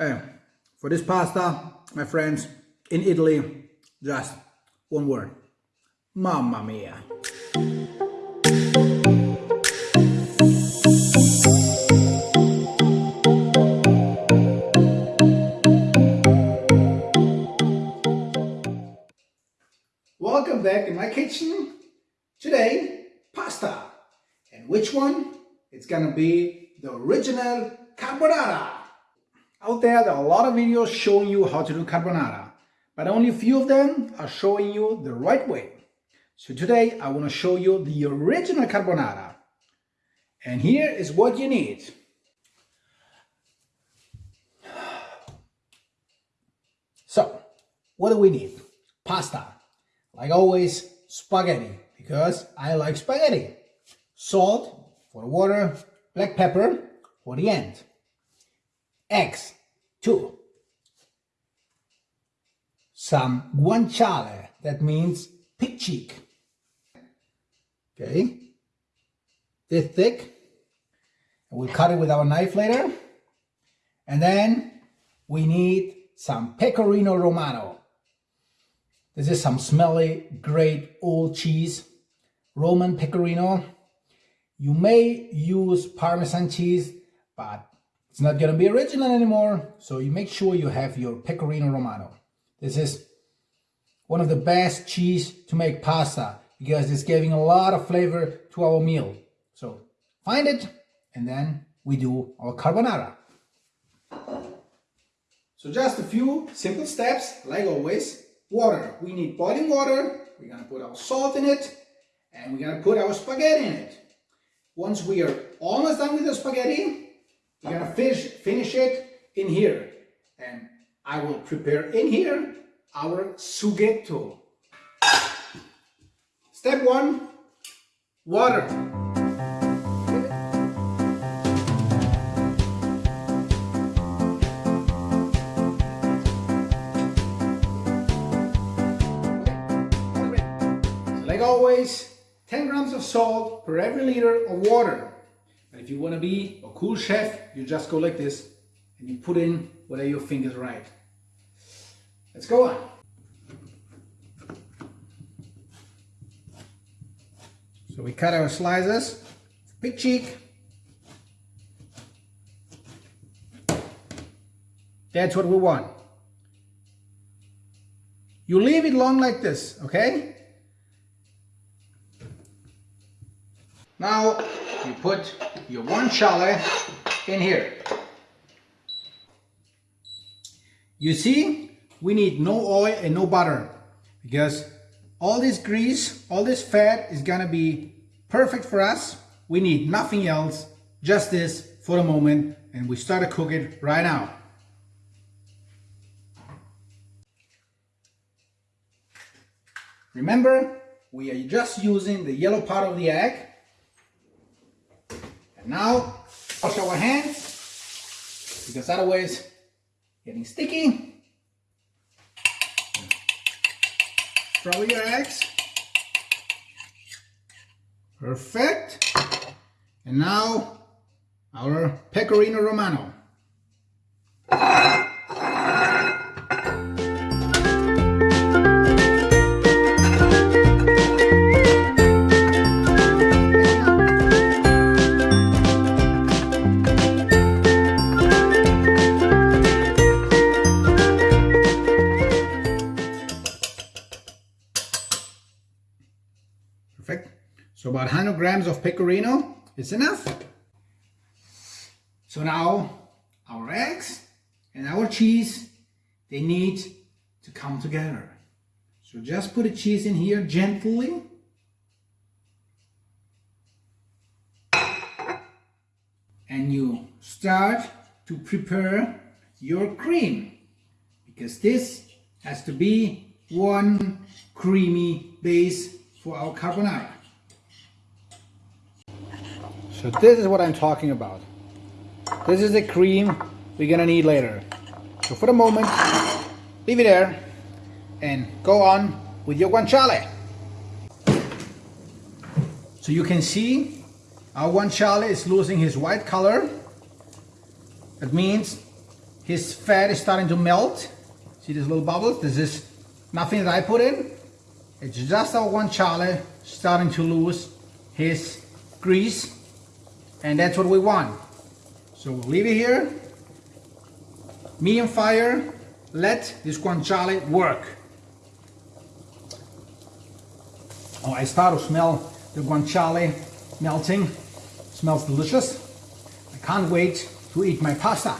Uh, for this pasta, my friends, in Italy, just one word. Mamma mia. Welcome back in my kitchen. Today, pasta. And which one? It's gonna be the original carbonara. Out there, there are a lot of videos showing you how to do carbonara, but only a few of them are showing you the right way. So today, I want to show you the original carbonara. And here is what you need. So, what do we need? Pasta. Like always, spaghetti, because I like spaghetti. Salt for the water, black pepper for the end. Eggs, two. Some guanciale, that means pig cheek. Okay, this thick. We'll cut it with our knife later. And then we need some pecorino romano. This is some smelly, great old cheese, Roman pecorino. You may use Parmesan cheese, but it's not going to be original anymore. So you make sure you have your pecorino romano. This is one of the best cheese to make pasta because it's giving a lot of flavor to our meal. So find it and then we do our carbonara. So just a few simple steps, like always. Water, we need boiling water. We're gonna put our salt in it and we're gonna put our spaghetti in it. Once we are almost done with the spaghetti, we're gonna finish, finish it in here. And I will prepare in here our sughetto. Step one, water. like always, 10 grams of salt per every liter of water. If you want to be a cool chef, you just go like this and you put in whatever you think is right. Let's go on. So we cut our slices, pig cheek. That's what we want. You leave it long like this, okay? Now you put your guanciale in here. You see, we need no oil and no butter because all this grease, all this fat is gonna be perfect for us. We need nothing else, just this for the moment and we start to cook it right now. Remember, we are just using the yellow part of the egg now wash our hands because otherwise getting sticky. Throw your eggs. Perfect. And now our pecorino romano. So about 100 grams of pecorino is enough. So now our eggs and our cheese, they need to come together. So just put the cheese in here gently. And you start to prepare your cream because this has to be one creamy base for our carbonara. So this is what I'm talking about. This is the cream we're gonna need later. So for the moment, leave it there and go on with your guanciale. So you can see our guanciale is losing his white color. That means his fat is starting to melt. See these little bubbles? This is nothing that I put in. It's just our guanciale starting to lose his grease. And that's what we want. So we'll leave it here. Medium fire. Let this guanciale work. Oh, I start to smell the guanciale melting. smells delicious. I can't wait to eat my pasta.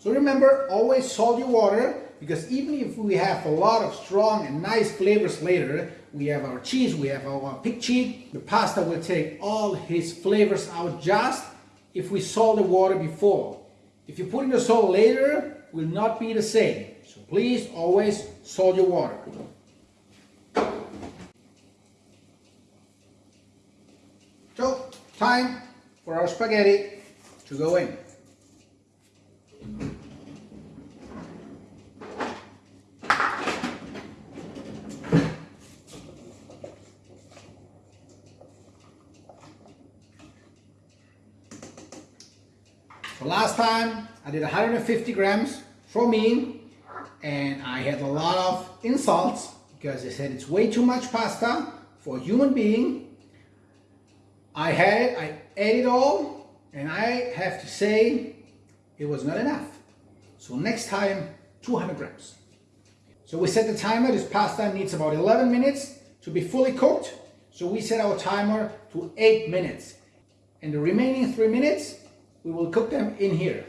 So remember, always salt your water because even if we have a lot of strong and nice flavors later, we have our cheese, we have our pig cheek, the pasta will take all his flavors out just if we salt the water before. If you put in the salt later, will not be the same. So please always salt your water. So, time for our spaghetti to go in. So last time I did 150 grams for me and I had a lot of insults because they said it's way too much pasta for a human being. I had, I ate it all and I have to say it was not enough. So next time 200 grams. So we set the timer, this pasta needs about 11 minutes to be fully cooked. So we set our timer to 8 minutes. And the remaining 3 minutes we will cook them in here.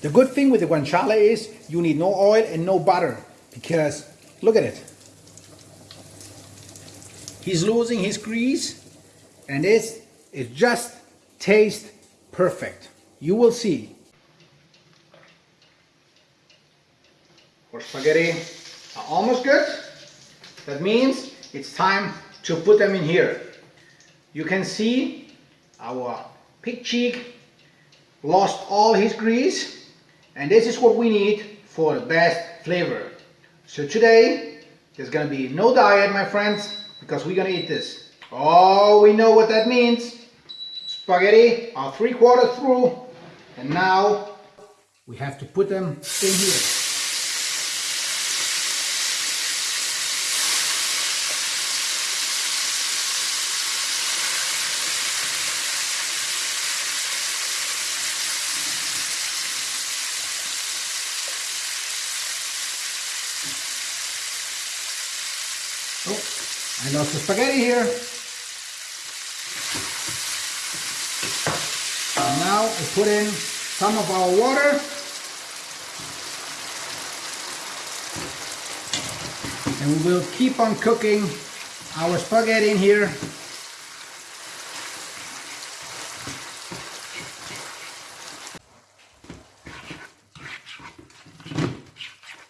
The good thing with the guanciale is you need no oil and no butter because look at it. He's losing his grease and this is just taste perfect. You will see. Our spaghetti are almost good. That means it's time to put them in here. You can see our pig cheek lost all his grease and this is what we need for the best flavor. So today there's gonna be no diet my friends because we're gonna eat this. Oh we know what that means. Spaghetti are three quarters through and now we have to put them in here. I the spaghetti here. And now we put in some of our water. And we will keep on cooking our spaghetti in here.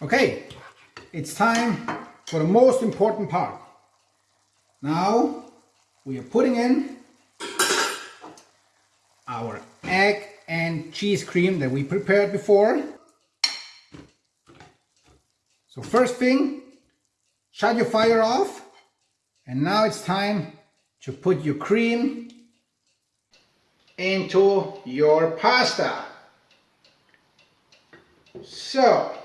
Okay, it's time for the most important part. Now we are putting in our egg and cheese cream that we prepared before. So first thing, shut your fire off. And now it's time to put your cream into your pasta. So,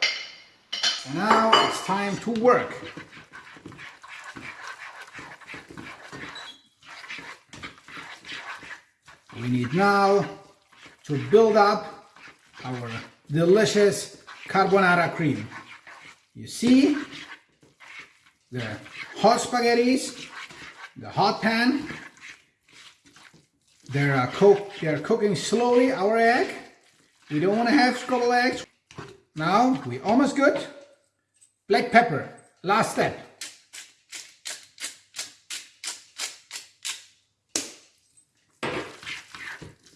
now it's time to work. We need now to build up our delicious carbonara cream. You see the hot spaghettis, the hot pan, they're, uh, cook, they're cooking slowly our egg. We don't want to have scrambled eggs. Now we almost good. Black pepper, last step.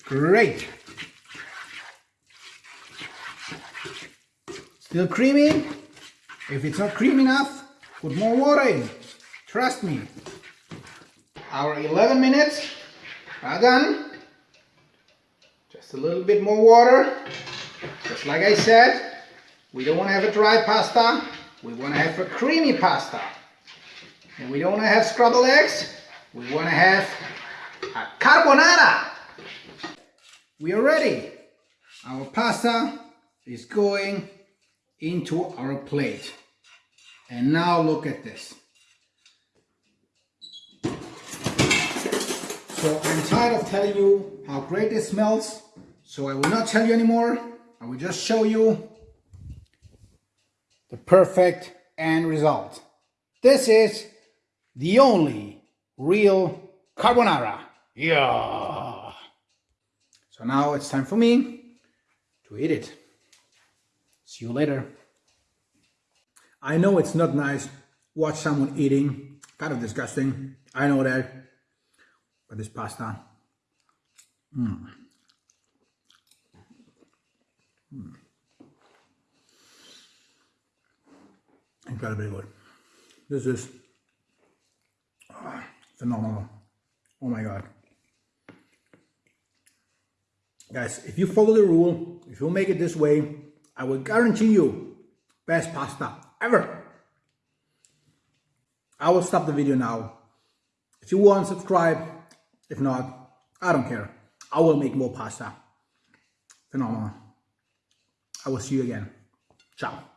Great. Still creamy? If it's not creamy enough, put more water in. Trust me. Our 11 minutes are done. Just a little bit more water. Just like I said, we don't want to have a dry pasta. We want to have a creamy pasta. And we don't want to have scrambled eggs. We want to have a carbonara. We are ready. Our pasta is going into our plate. And now look at this. So I'm tired of telling you how great it smells. So I will not tell you anymore. I will just show you the perfect end result. This is the only real carbonara. Yeah. So now it's time for me to eat it. See you later. I know it's not nice watch someone eating, kind of disgusting. I know that. But this pasta, mm. Mm. incredibly good. This is ah, phenomenal. Oh my god. Guys, if you follow the rule, if you make it this way, I will guarantee you best pasta ever. I will stop the video now. If you want, subscribe. If not, I don't care. I will make more pasta. Phenomenal. I will see you again. Ciao.